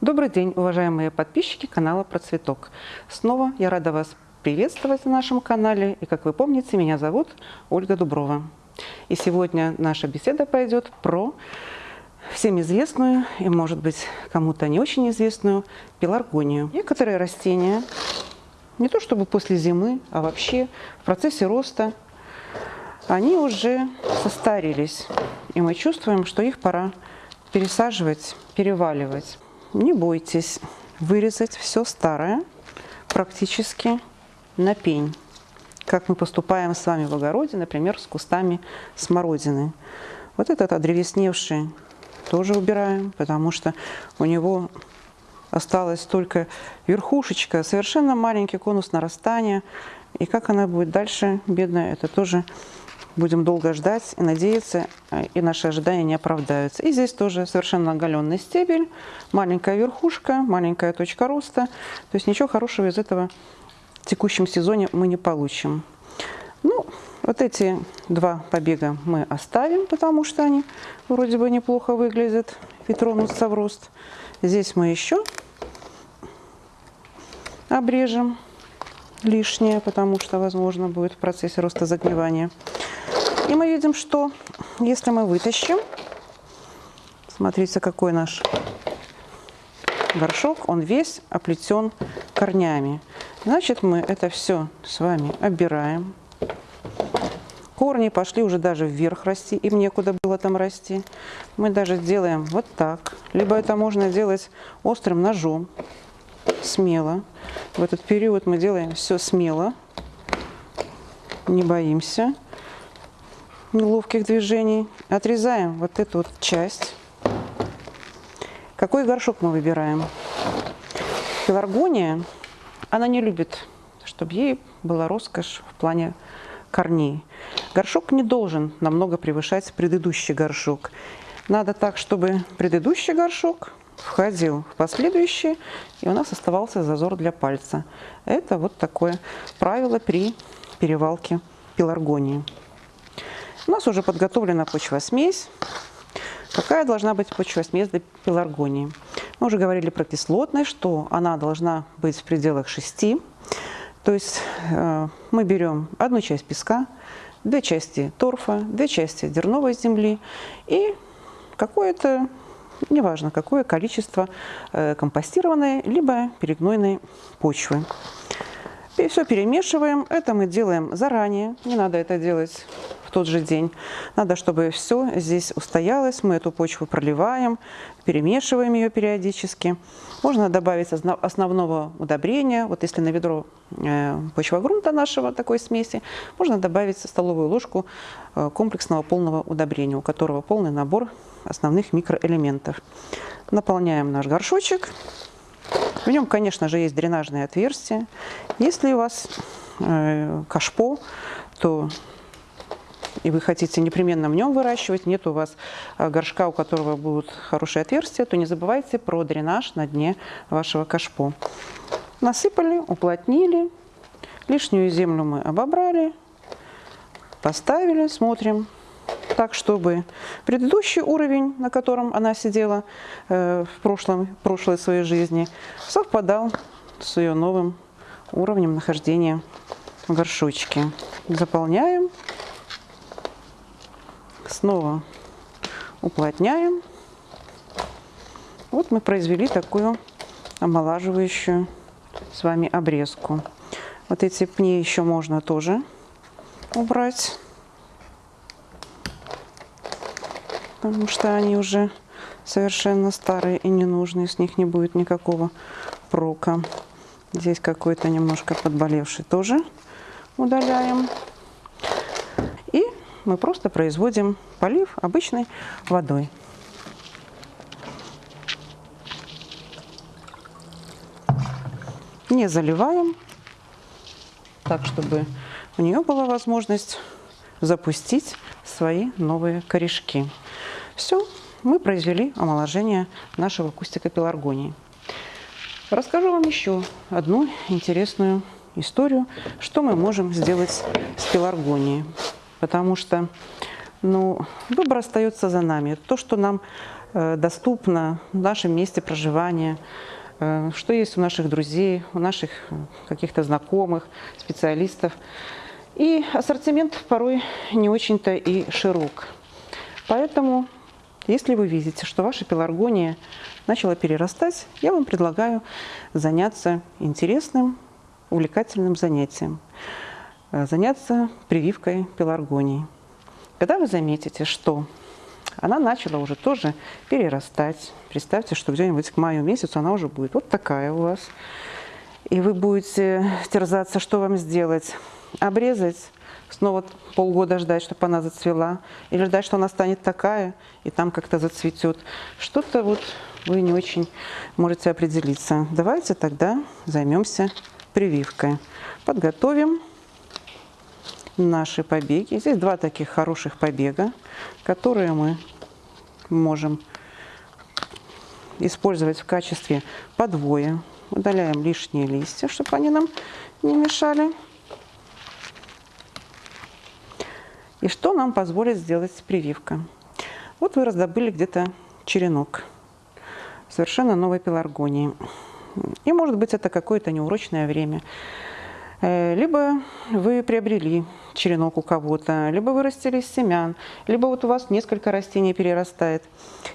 Добрый день, уважаемые подписчики канала Процветок. Снова я рада вас приветствовать на нашем канале. И, как вы помните, меня зовут Ольга Дуброва. И сегодня наша беседа пойдет про всем известную и, может быть, кому-то не очень известную пеларгонию. Некоторые растения, не то чтобы после зимы, а вообще в процессе роста, они уже состарились. И мы чувствуем, что их пора пересаживать, переваливать. Не бойтесь вырезать все старое практически на пень, как мы поступаем с вами в огороде, например, с кустами смородины. Вот этот одревесневший тоже убираем, потому что у него осталась только верхушечка, совершенно маленький конус нарастания. И как она будет дальше, бедная, это тоже будем долго ждать и надеяться, э, и наши ожидания не оправдаются. И здесь тоже совершенно оголенный стебель, маленькая верхушка, маленькая точка роста. То есть ничего хорошего из этого в текущем сезоне мы не получим. Ну, вот эти два побега мы оставим, потому что они вроде бы неплохо выглядят и тронутся в рост. Здесь мы еще обрежем лишнее, потому что, возможно, будет в процессе роста загнивания. И мы видим, что если мы вытащим, смотрите, какой наш горшок, он весь оплетен корнями. Значит, мы это все с вами обираем. Корни пошли уже даже вверх расти, им некуда было там расти. Мы даже делаем вот так. Либо это можно делать острым ножом, смело. В этот период мы делаем все смело, не боимся неловких движений. Отрезаем вот эту вот часть. Какой горшок мы выбираем? Пеларгония, она не любит, чтобы ей была роскошь в плане корней. Горшок не должен намного превышать предыдущий горшок. Надо так, чтобы предыдущий горшок входил в последующий, и у нас оставался зазор для пальца. Это вот такое правило при перевалке пеларгонии. У нас уже подготовлена почвосмесь. Какая должна быть почвосмесь для пеларгонии? Мы уже говорили про кислотность, что она должна быть в пределах 6. То есть э, мы берем одну часть песка, две части торфа, две части дерновой земли и какое-то, неважно какое, количество э, компостированной либо перегнойной почвы. И все перемешиваем. Это мы делаем заранее, не надо это делать в тот же день. Надо, чтобы все здесь устоялось. Мы эту почву проливаем, перемешиваем ее периодически. Можно добавить основного удобрения. Вот если на ведро э, почвогрунта нашего такой смеси, можно добавить столовую ложку э, комплексного полного удобрения, у которого полный набор основных микроэлементов. Наполняем наш горшочек. В нем, конечно же, есть дренажные отверстия. Если у вас э, кашпо, то и вы хотите непременно в нем выращивать, нет у вас а, горшка, у которого будут хорошие отверстия, то не забывайте про дренаж на дне вашего кашпо. Насыпали, уплотнили, лишнюю землю мы обобрали, поставили, смотрим так, чтобы предыдущий уровень, на котором она сидела э, в прошлом, прошлой своей жизни, совпадал с ее новым уровнем нахождения в горшочке. Заполняем снова уплотняем. Вот мы произвели такую омолаживающую с вами обрезку. Вот эти пни еще можно тоже убрать, потому что они уже совершенно старые и ненужные, с них не будет никакого прока. Здесь какой-то немножко подболевший тоже удаляем мы просто производим полив обычной водой. Не заливаем, так, чтобы у нее была возможность запустить свои новые корешки. Все, мы произвели омоложение нашего кустика пеларгонии. Расскажу вам еще одну интересную историю, что мы можем сделать с пеларгонией потому что ну, выбор остается за нами. То, что нам э, доступно в нашем месте проживания, э, что есть у наших друзей, у наших каких-то знакомых, специалистов. И ассортимент порой не очень-то и широк. Поэтому, если вы видите, что ваша пеларгония начала перерастать, я вам предлагаю заняться интересным, увлекательным занятием. Заняться прививкой пеларгонии. Когда вы заметите, что она начала уже тоже перерастать, представьте, что где-нибудь к маю месяцу она уже будет вот такая у вас, и вы будете терзаться, что вам сделать, обрезать, снова полгода ждать, чтобы она зацвела, или ждать, что она станет такая, и там как-то зацветет. Что-то вот вы не очень можете определиться. Давайте тогда займемся прививкой. Подготовим наши побеги. Здесь два таких хороших побега, которые мы можем использовать в качестве подвоя. Удаляем лишние листья, чтобы они нам не мешали. И что нам позволит сделать прививка? Вот вы раздобыли где-то черенок совершенно новой пеларгонии. И может быть это какое-то неурочное время. Э, либо вы приобрели черенок у кого-то, либо вырастили из семян, либо вот у вас несколько растений перерастает.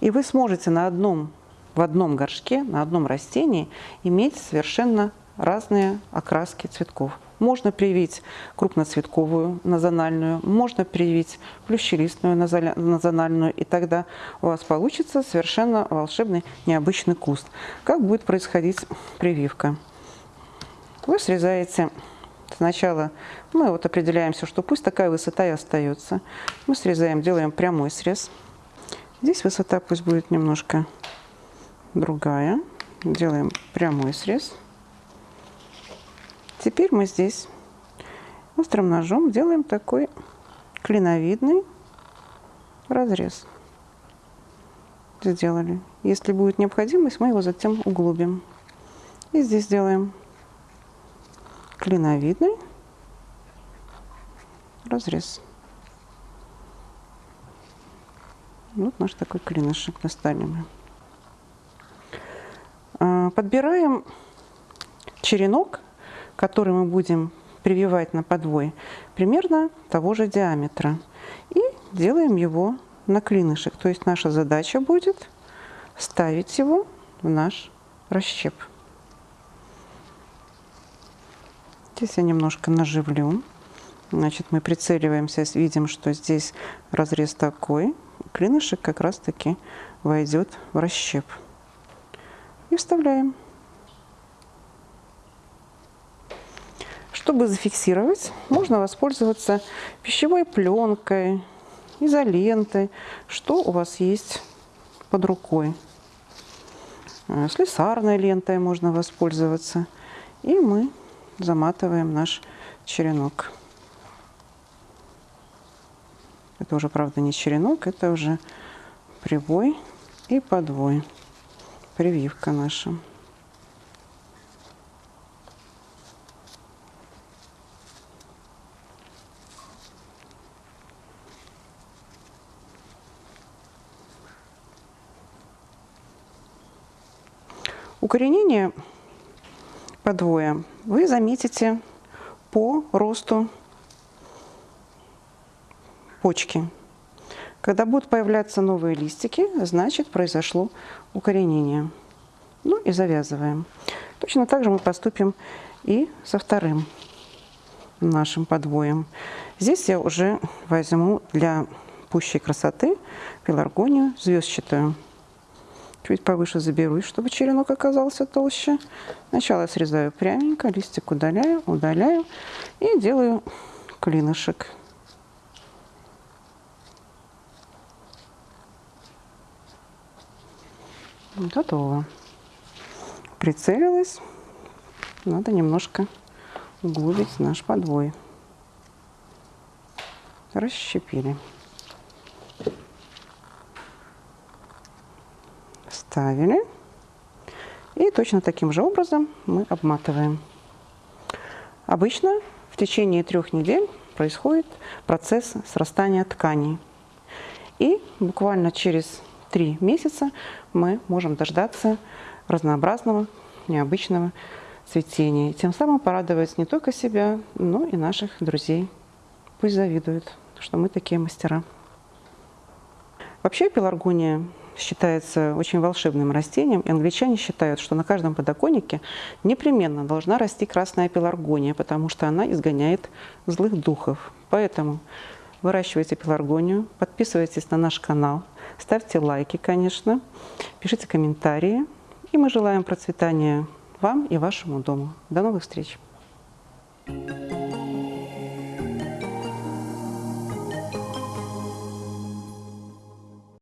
И вы сможете на одном, в одном горшке, на одном растении иметь совершенно разные окраски цветков. Можно привить крупноцветковую назональную, можно привить плющелистную назональную, и тогда у вас получится совершенно волшебный необычный куст. Как будет происходить прививка? Вы срезаете сначала, мы вот определяемся, что пусть такая высота и остается. Мы срезаем, делаем прямой срез. Здесь высота пусть будет немножко другая. Делаем прямой срез. Теперь мы здесь острым ножом делаем такой клиновидный разрез. Сделали. Если будет необходимость, мы его затем углубим. И здесь делаем клиновидный разрез. Вот наш такой клинышек достали мы. А, подбираем черенок, который мы будем прививать на подвой, примерно того же диаметра. И делаем его на клинышек. То есть наша задача будет ставить его в наш расщеп. Здесь я немножко наживлю. Значит, мы прицеливаемся, видим, что здесь разрез такой. Клинышек как раз-таки войдет в расщеп. И вставляем. Чтобы зафиксировать, можно воспользоваться пищевой пленкой, изолентой, что у вас есть под рукой. Слесарной лентой можно воспользоваться. И мы заматываем наш черенок. Это уже, правда, не черенок, это уже привой и подвой. Прививка наша. Укоренение подвоя вы заметите по росту почки. Когда будут появляться новые листики, значит произошло укоренение. Ну и завязываем. Точно так же мы поступим и со вторым нашим подвоем. Здесь я уже возьму для пущей красоты пеларгонию звездчатую чуть повыше заберусь, чтобы черенок оказался толще. Сначала срезаю пряменько, листик удаляю, удаляю и делаю клинышек. Готово. Прицелилась. Надо немножко углубить наш подвой. Расщепили. Вставили. И точно таким же образом мы обматываем. Обычно в течение трех недель происходит процесс срастания тканей. И буквально через три месяца мы можем дождаться разнообразного, необычного цветения. И тем самым порадовать не только себя, но и наших друзей. Пусть завидуют, что мы такие мастера. Вообще пеларгония считается очень волшебным растением, и англичане считают, что на каждом подоконнике непременно должна расти красная пеларгония, потому что она изгоняет злых духов. Поэтому выращивайте пеларгонию, подписывайтесь на наш канал, ставьте лайки, конечно, пишите комментарии, и мы желаем процветания вам и вашему дому. До новых встреч!